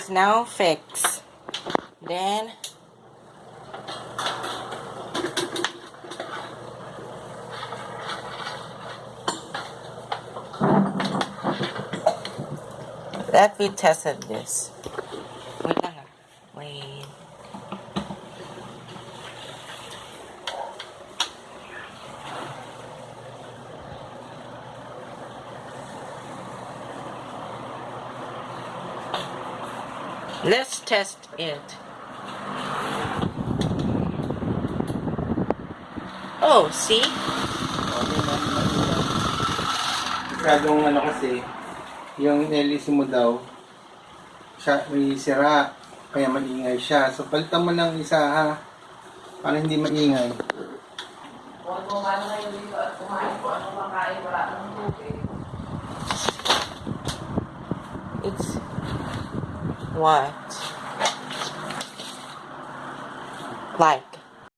is now fixed. Then, that we tested this. Wait. Uh-huh. Wait. Let's test it. Oh, see? Masyadong ano kasi, yung LEC mo daw, siya, may sira, kaya maingay siya. So, palitan mo ng isa ha, para hindi maingay. Kung kumano kayo dito at kumain po ano makain, wala nang tubig. It's What? Like.